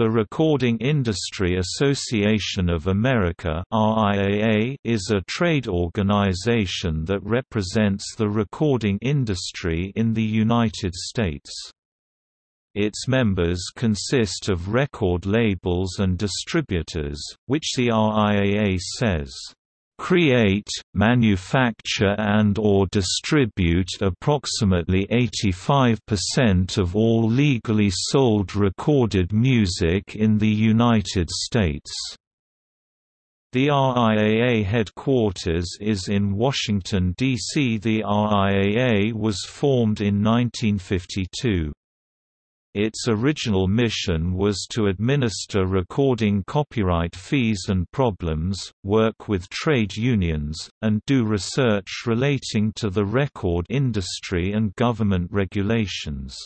The Recording Industry Association of America is a trade organization that represents the recording industry in the United States. Its members consist of record labels and distributors, which the RIAA says create, manufacture and or distribute approximately 85% of all legally sold recorded music in the United States. The RIAA headquarters is in Washington, D.C. The RIAA was formed in 1952. Its original mission was to administer recording copyright fees and problems, work with trade unions, and do research relating to the record industry and government regulations.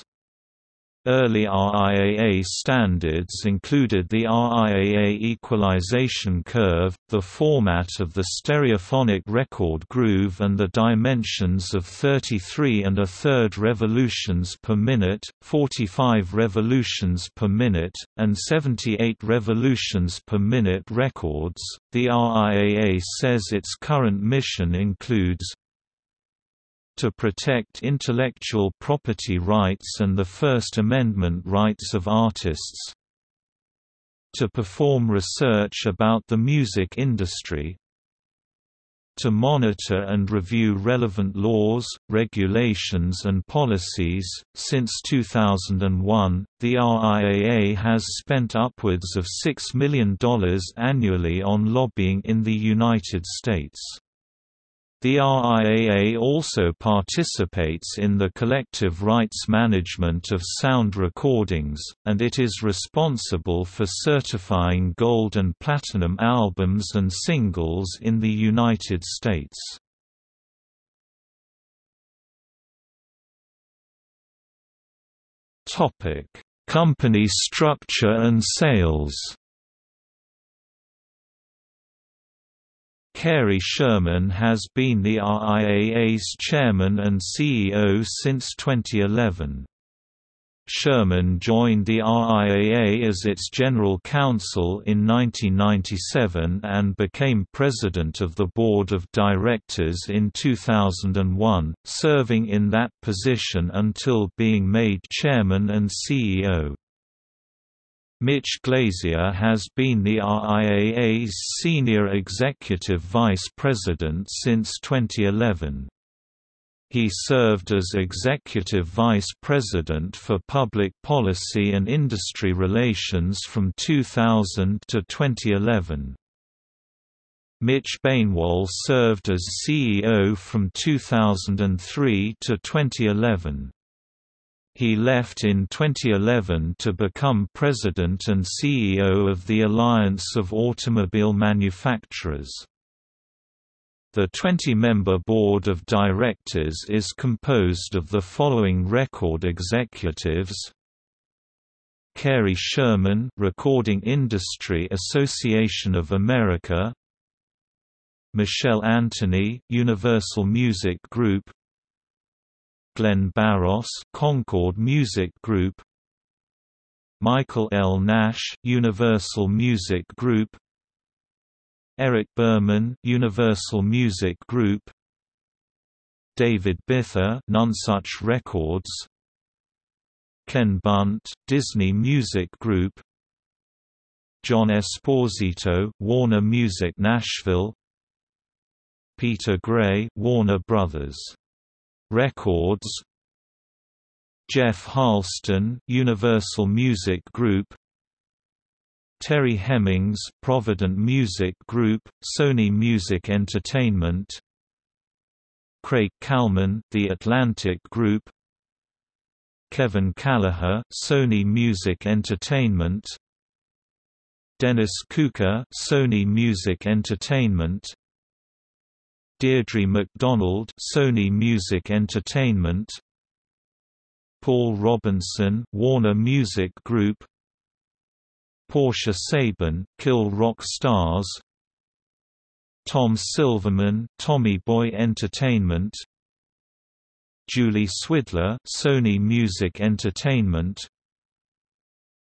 Early RIAA standards included the RIAA equalization curve, the format of the stereophonic record groove and the dimensions of 33 and a third revolutions per minute, 45 revolutions per minute, and 78 revolutions per minute records. The RIAA says its current mission includes to protect intellectual property rights and the First Amendment rights of artists to perform research about the music industry to monitor and review relevant laws, regulations and policies. Since 2001, the RIAA has spent upwards of $6 million annually on lobbying in the United States. The RIAA also participates in the collective rights management of sound recordings, and it is responsible for certifying gold and platinum albums and singles in the United States. Company structure and sales Cary Sherman has been the RIAA's chairman and CEO since 2011. Sherman joined the RIAA as its general counsel in 1997 and became president of the board of directors in 2001, serving in that position until being made chairman and CEO. Mitch Glazier has been the RIAA's senior executive vice president since 2011. He served as Executive Vice President for Public Policy and Industry Relations from 2000 to 2011. Mitch Bainwol served as CEO from 2003 to 2011. He left in 2011 to become president and CEO of the Alliance of Automobile Manufacturers. The 20-member board of directors is composed of the following record executives: Cary Sherman, Recording Industry Association of America; Michelle Anthony, Universal Music Group; Glenn Barros, Concord Music Group. Michael L. Nash, Universal Music Group. Eric Berman, Universal Music Group. David Bither, Nonesuch Records. Ken Bunt, Disney Music Group. John Esposito, Warner Music Nashville. Peter Gray, Warner Brothers Records. Jeff Harleston, Universal Music Group. Terry Hemmings, Provident Music Group, Sony Music Entertainment. Craig Kallman, The Atlantic Group. Kevin Kelleher, Sony Music Entertainment. Dennis Kooker, Sony Music Entertainment Deirdre McDonald Sony Music Entertainment. Paul Robinson Warner Music Group. Portia Sabin Kill Rock Stars. Tom Silverman Tommy Boy Entertainment. Julie Swidler Sony Music Entertainment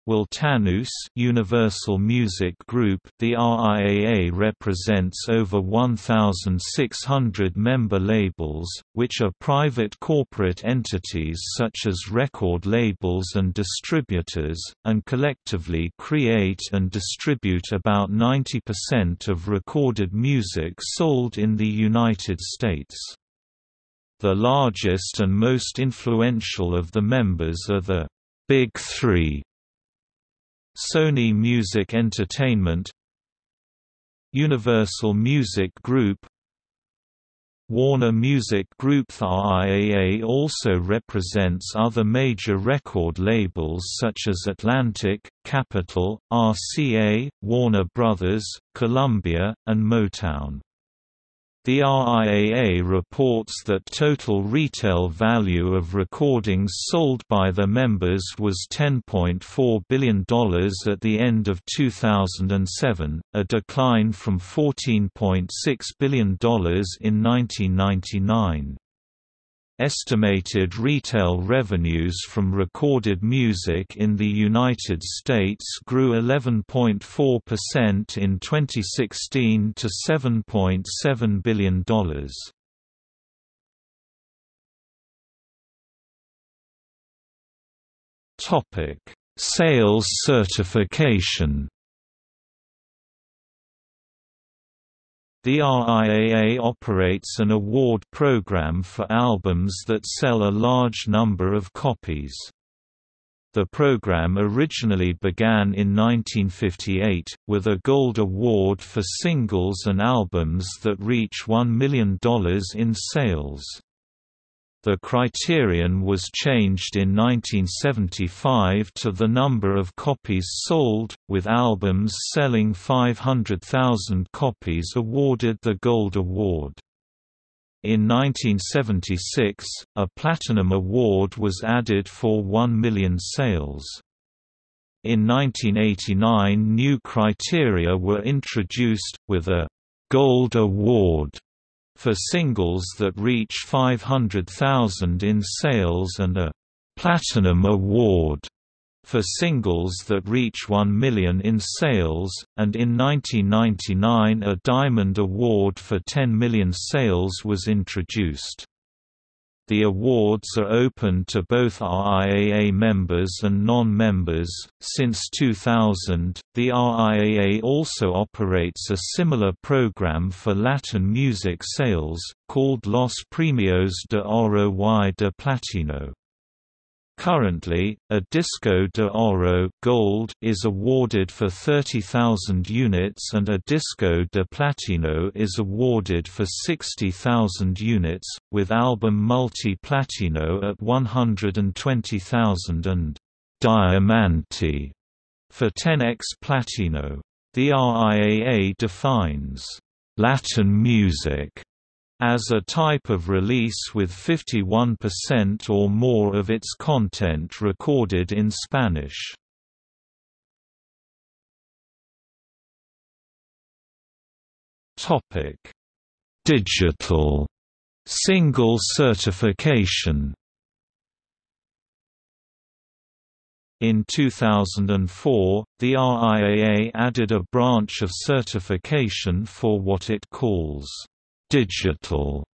Will Tanous Universal Music Group The RIAA represents over 1,600 member labels, which are private corporate entities such as record labels and distributors, and collectively create and distribute about 90% of recorded music sold in the United States. The largest and most influential of the members are the Big Three Sony Music Entertainment Universal Music Group Warner Music Group The RIAA also represents other major record labels such as Atlantic, Capitol, RCA, Warner Brothers, Columbia, and Motown. The RIAA reports that total retail value of recordings sold by the members was $10.4 billion at the end of 2007, a decline from $14.6 billion in 1999. Estimated retail revenues from recorded music in the United States grew 11.4% in 2016 to $7.7 billion. Sales certification The RIAA operates an award program for albums that sell a large number of copies. The program originally began in 1958, with a Gold Award for singles and albums that reach $1 million in sales. The criterion was changed in 1975 to the number of copies sold, with albums selling 500,000 copies awarded the Gold Award. In 1976, a Platinum Award was added for 1 million sales. In 1989 new criteria were introduced, with a «Gold Award» for singles that reach 500,000 in sales and a «Platinum Award» for singles that reach 1 million in sales, and in 1999 a Diamond Award for 10 million sales was introduced. The awards are open to both RIAA members and non-members. Since 2000, the RIAA also operates a similar program for Latin music sales, called Los Premios de Oro y de Platino. Currently, a Disco de Oro gold is awarded for 30,000 units and a Disco de Platino is awarded for 60,000 units, with album multi-platino at 120,000 and Diamante for 10x Platino. The RIAA defines Latin music as a type of release with 51% or more of its content recorded in Spanish. Topic: Digital single certification. In 2004, the RIAA added a branch of certification for what it calls digital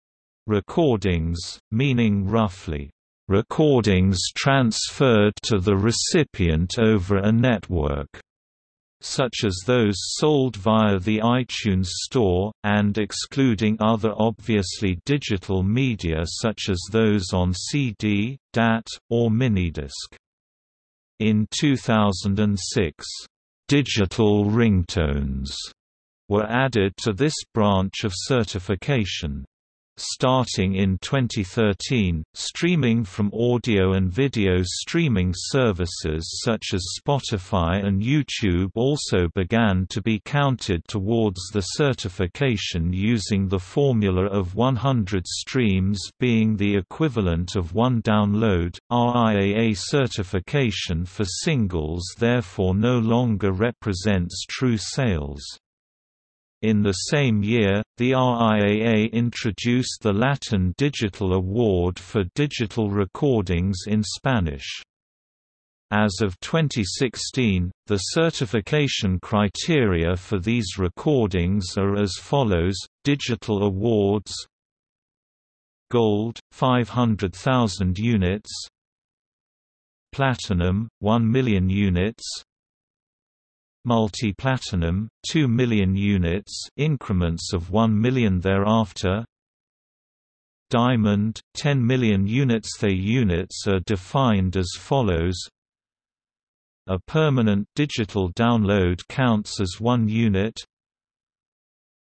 recordings, meaning roughly recordings transferred to the recipient over a network, such as those sold via the iTunes Store, and excluding other obviously digital media such as those on CD, DAT, or minidisc. In 2006, digital ringtones were added to this branch of certification. Starting in 2013, streaming from audio and video streaming services such as Spotify and YouTube also began to be counted towards the certification using the formula of 100 streams being the equivalent of one download. RIAA certification for singles therefore no longer represents true sales. In the same year, the RIAA introduced the Latin Digital Award for digital recordings in Spanish. As of 2016, the certification criteria for these recordings are as follows: Digital Awards Gold 500,000 units Platinum 1 million units Multi-platinum 2 million units increments of 1 million thereafter. Diamond 10 million units. The units are defined as follows. A permanent digital download counts as 1 unit.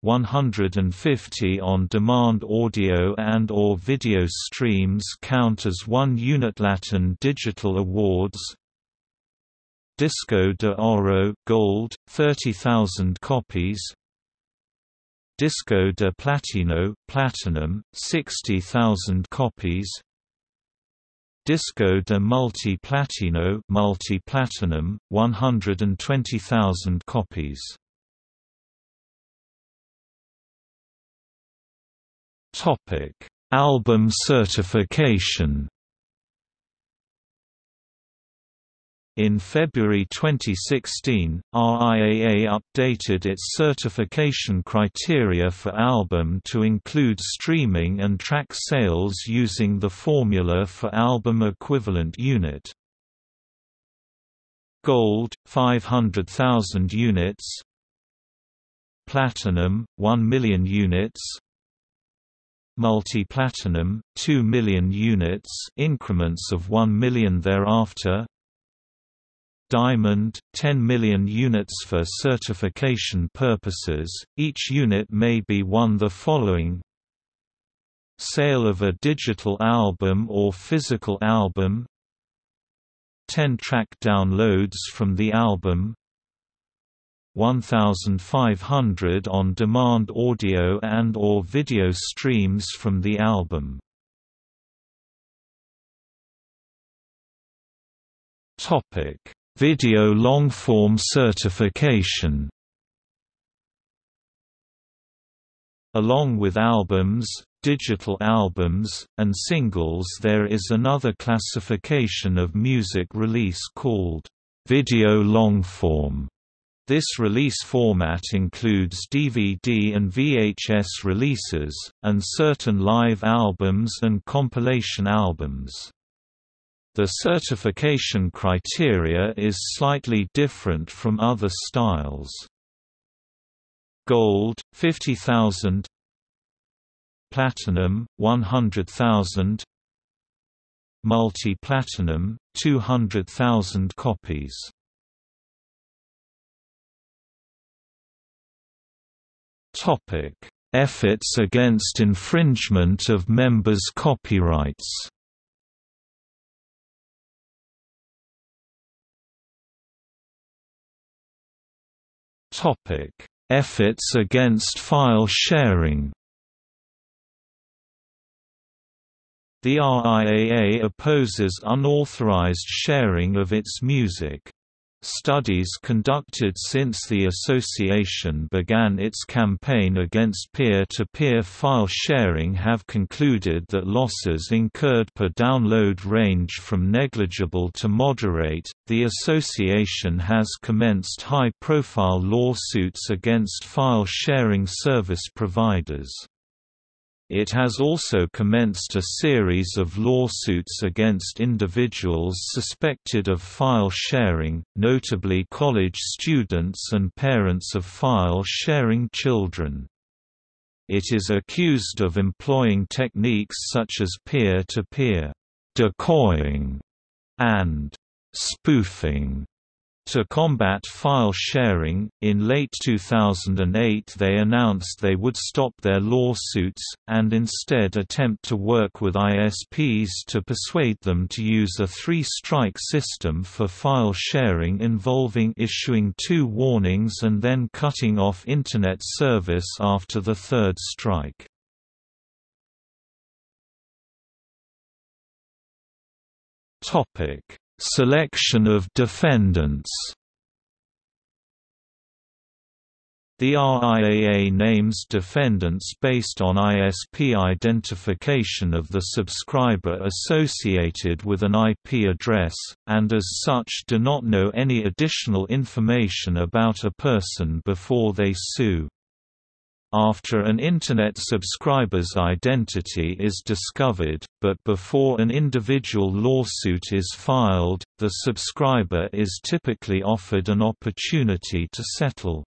150 on-demand audio and or video streams count as one unit. Latin Digital Awards Disco de Oro gold 30,000 copies. Disco de Platino platinum 60,000 copies. Disco de Multi-Platino multi-platinum 120,000 copies. Topic: Album certification. In February 2016, RIAA updated its certification criteria for album to include streaming and track sales using the formula for album equivalent unit. Gold 500,000 units. Platinum 1 million units. Multi-platinum 2 million units increments of 1 million thereafter Diamond 10 million units for certification purposes. Each unit may be one the following. Sale of a digital album or physical album. 10 track downloads from the album. 1,500 on-demand audio and or video streams from the album. Topic: Video long-form certification. Along with albums, digital albums, and singles there is another classification of music release called video long-form. This release format includes DVD and VHS releases, and certain live albums and compilation albums. The certification criteria is slightly different from other styles. Gold 50,000 Platinum 100,000 Multi-platinum 200,000 copies Topic: Efforts against infringement of members' copyrights. Topic: Efforts against file sharing. The RIAA opposes unauthorized sharing of its music. Studies conducted since the association began its campaign against peer-to-peer -peer file sharing have concluded that losses incurred per download range from negligible to moderate. The association has commenced high-profile lawsuits against file sharing service providers. It has also commenced a series of lawsuits against individuals suspected of file sharing, notably college students and parents of file-sharing children. It is accused of employing techniques such as peer-to-peer -peer decoying and spoofing to combat file sharing, in late 2008 they announced they would stop their lawsuits, and instead attempt to work with ISPs to persuade them to use a three-strike system for file sharing involving issuing two warnings and then cutting off Internet service after the third strike. Topic Selection of defendants The RIAA names defendants based on ISP identification of the subscriber associated with an IP address, and as such do not know any additional information about a person before they sue. After an Internet subscriber's identity is discovered, but before an individual lawsuit is filed, the subscriber is typically offered an opportunity to settle.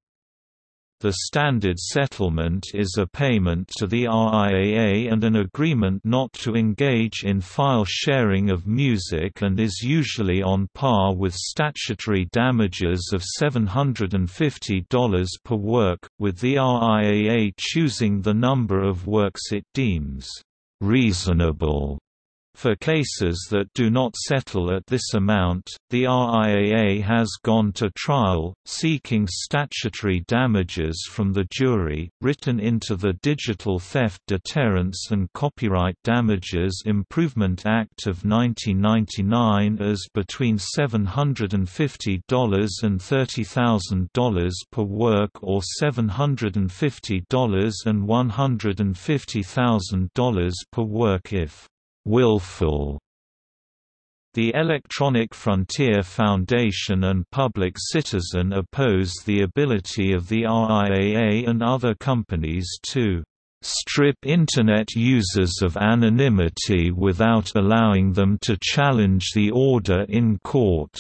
The standard settlement is a payment to the RIAA and an agreement not to engage in file sharing of music and is usually on par with statutory damages of $750 per work, with the RIAA choosing the number of works it deems reasonable for cases that do not settle at this amount, the RIAA has gone to trial, seeking statutory damages from the jury, written into the Digital Theft Deterrence and Copyright Damages Improvement Act of 1999 as between $750 and $30,000 per work or $750 and $150,000 per work if willful. The Electronic Frontier Foundation and Public Citizen oppose the ability of the RIAA and other companies to strip Internet users of anonymity without allowing them to challenge the order in court.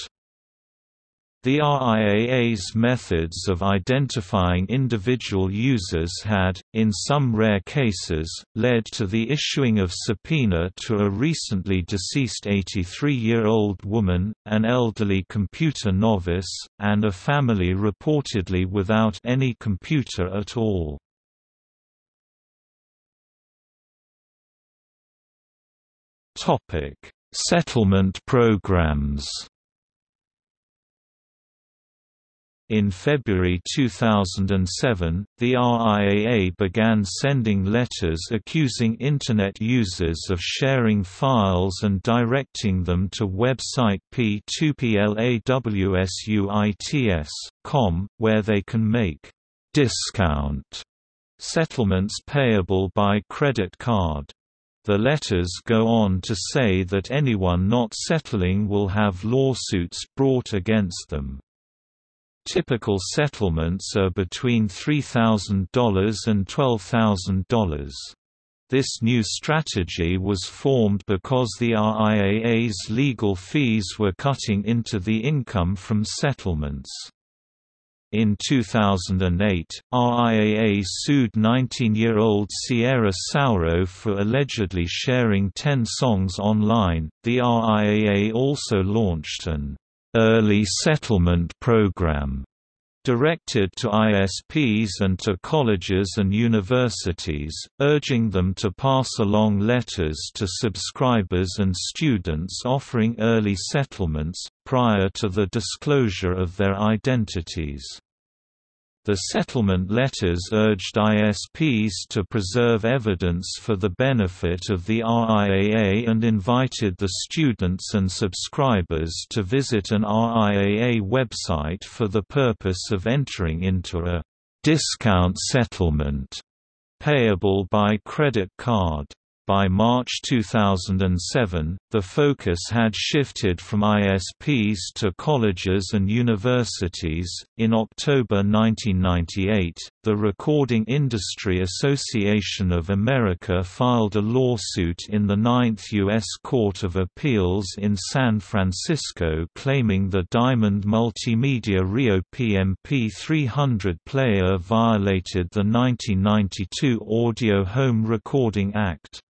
The RIAA's methods of identifying individual users had, in some rare cases, led to the issuing of subpoena to a recently deceased 83-year-old woman, an elderly computer novice, and a family reportedly without any computer at all. Settlement programs In February 2007, the RIAA began sending letters accusing Internet users of sharing files and directing them to website p2plawsuits.com, where they can make discount settlements payable by credit card. The letters go on to say that anyone not settling will have lawsuits brought against them. Typical settlements are between $3,000 and $12,000. This new strategy was formed because the RIAA's legal fees were cutting into the income from settlements. In 2008, RIAA sued 19-year-old Sierra Sauro for allegedly sharing 10 songs online. The RIAA also launched an Early Settlement Program directed to ISPs and to colleges and universities, urging them to pass along letters to subscribers and students offering early settlements, prior to the disclosure of their identities. The settlement letters urged ISPs to preserve evidence for the benefit of the RIAA and invited the students and subscribers to visit an RIAA website for the purpose of entering into a discount settlement payable by credit card. By March 2007, the focus had shifted from ISPs to colleges and universities. In October 1998, the Recording Industry Association of America filed a lawsuit in the Ninth U.S. Court of Appeals in San Francisco claiming the Diamond Multimedia Rio PMP 300 player violated the 1992 Audio Home Recording Act.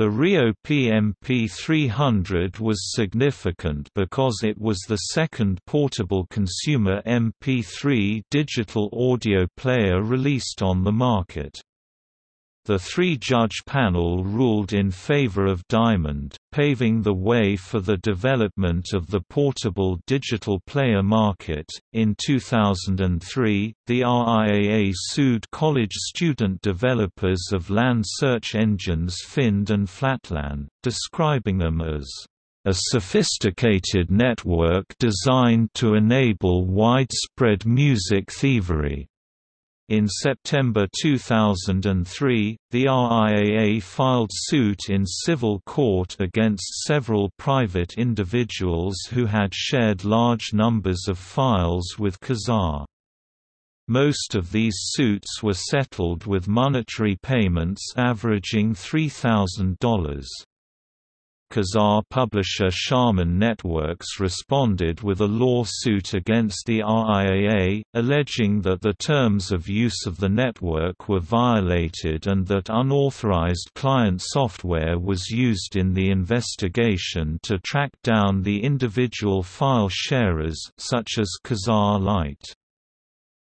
The Rio PMP 300 was significant because it was the second portable consumer MP3 digital audio player released on the market. The three-judge panel ruled in favor of Diamond, paving the way for the development of the portable digital player market. In 2003, the RIAA sued college student developers of LAN search engines Phynd and Flatlan, describing them as a sophisticated network designed to enable widespread music thievery. In September 2003, the RIAA filed suit in civil court against several private individuals who had shared large numbers of files with Kazaa. Most of these suits were settled with monetary payments averaging $3,000. Kazaa publisher Sharman Networks responded with a lawsuit against the RIAA, alleging that the terms of use of the network were violated and that unauthorized client software was used in the investigation to track down the individual file sharers such as Kazaa Lite.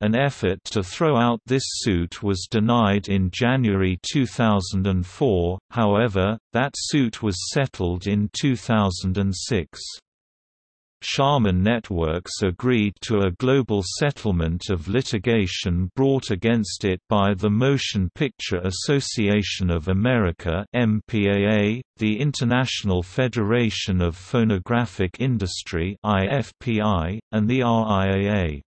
An effort to throw out this suit was denied in January 2004, however, that suit was settled in 2006. Sharman Networks agreed to a global settlement of litigation brought against it by the Motion Picture Association of America MPAA, the International Federation of Phonographic Industry IFPI, and the RIAA.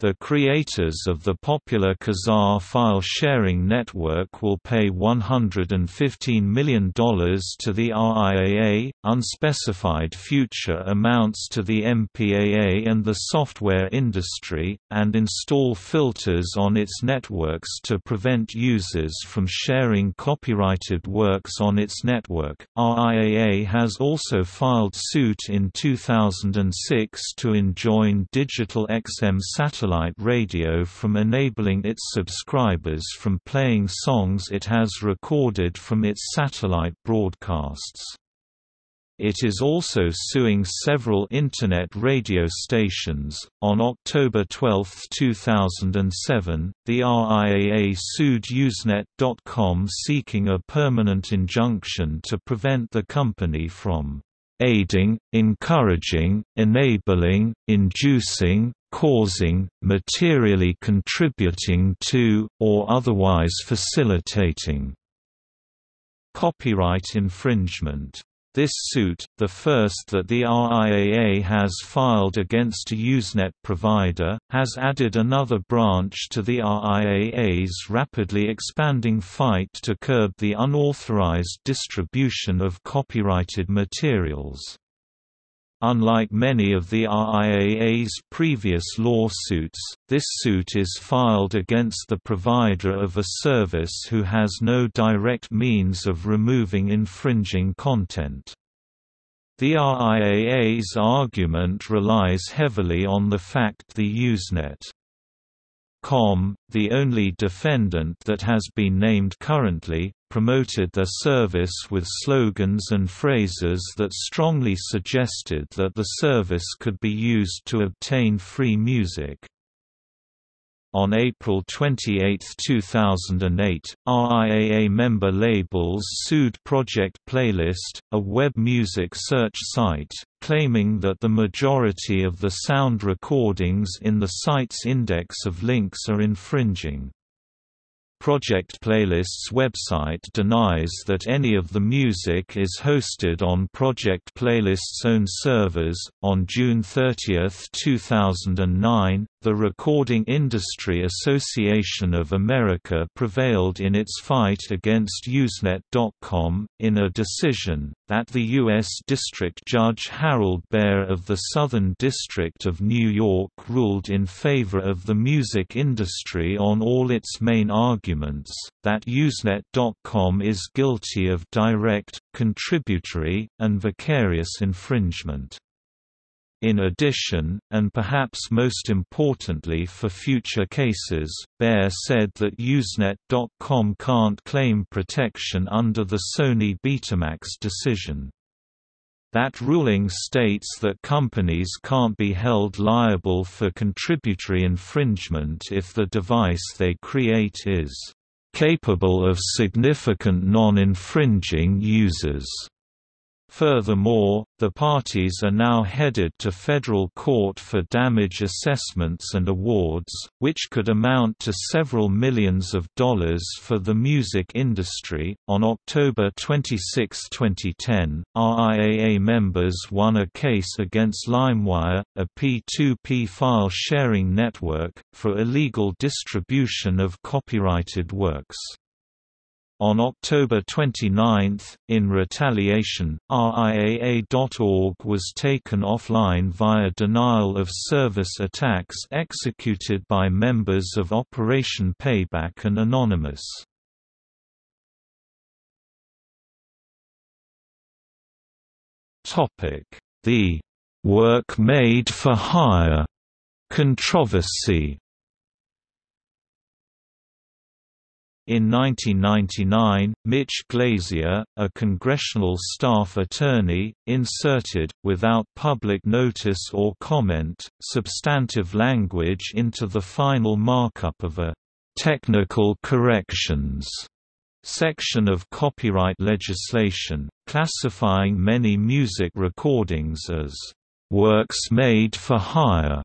The creators of the popular Kazaa file-sharing network will pay $115 million to the RIAA, unspecified future amounts to the MPAA and the software industry, and install filters on its networks to prevent users from sharing copyrighted works on its network. RIAA has also filed suit in 2006 to enjoin Digital XM satellite satellite radio from enabling its subscribers from playing songs it has recorded from its satellite broadcasts. It is also suing several Internet radio stations. On October 12, 2007, the RIAA sued Usenet.com seeking a permanent injunction to prevent the company from aiding, encouraging, enabling, inducing, causing, materially contributing to, or otherwise facilitating copyright infringement. This suit, the first that the RIAA has filed against a Usenet provider, has added another branch to the RIAA's rapidly expanding fight to curb the unauthorized distribution of copyrighted materials. Unlike many of the RIAA's previous lawsuits, this suit is filed against the provider of a service who has no direct means of removing infringing content. The RIAA's argument relies heavily on the fact the Usenet Com, the only defendant that has been named currently, promoted their service with slogans and phrases that strongly suggested that the service could be used to obtain free music. On April 28, 2008, RIAA member labels sued Project Playlist, a web music search site, claiming that the majority of the sound recordings in the site's index of links are infringing. Project Playlist's website denies that any of the music is hosted on Project Playlist's own servers. On June 30, 2009, the Recording Industry Association of America prevailed in its fight against Usenet.com, in a decision, that the U.S. District Judge Harold Baer of the Southern District of New York ruled in favor of the music industry on all its main arguments, that Usenet.com is guilty of direct, contributory, and vicarious infringement. In addition, and perhaps most importantly for future cases, Baer said that Usenet.com can't claim protection under the Sony Betamax decision. That ruling states that companies can't be held liable for contributory infringement if the device they create is capable of significant non-infringing users Furthermore, the parties are now headed to federal court for damage assessments and awards, which could amount to several millions of dollars for the music industry. On October 26, 2010, RIAA members won a case against LimeWire, a P2P file sharing network, for illegal distribution of copyrighted works. On October 29, in retaliation, RIAA.org was taken offline via denial of service attacks executed by members of Operation Payback and Anonymous. The "'Work Made for Hire' controversy In 1999, Mitch Glazier, a congressional staff attorney, inserted, without public notice or comment, substantive language into the final markup of a «technical corrections» section of copyright legislation, classifying many music recordings as «works made for hire»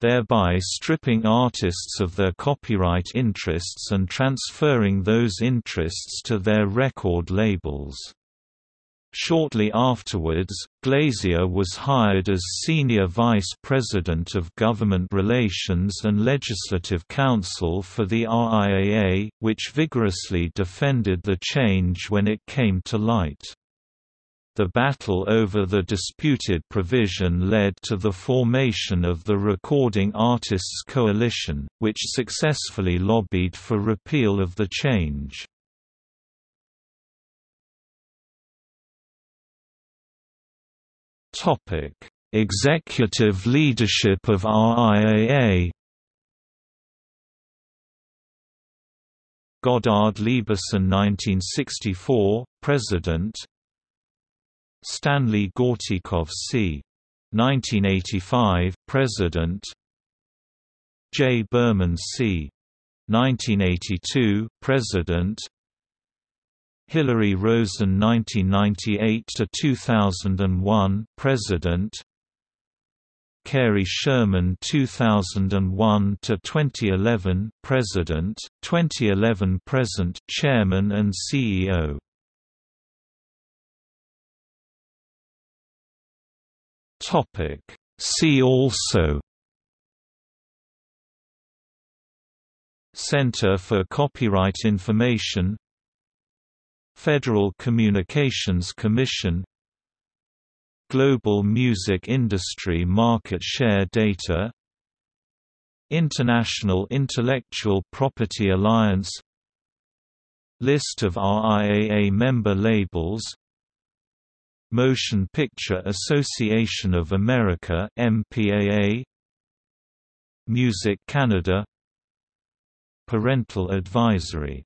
thereby stripping artists of their copyright interests and transferring those interests to their record labels. Shortly afterwards, Glazier was hired as Senior Vice President of Government Relations and Legislative Counsel for the RIAA, which vigorously defended the change when it came to light. The battle over the disputed provision led to the formation of the Recording Artists Coalition, which successfully lobbied for repeal of the change. Executive leadership of RIAA Goddard Lieberson 1964, President Stanley Gortikov c. 1985, President J. Berman c. 1982, President Hilary Rosen 1998–2001, President Cary Sherman 2001–2011, President, 2011 Present, Chairman and CEO Topic. See also. Center for Copyright Information. Federal Communications Commission. Global Music Industry Market Share Data. International Intellectual Property Alliance. List of RIAA member labels Motion Picture Association of America MPAA Music Canada Parental advisory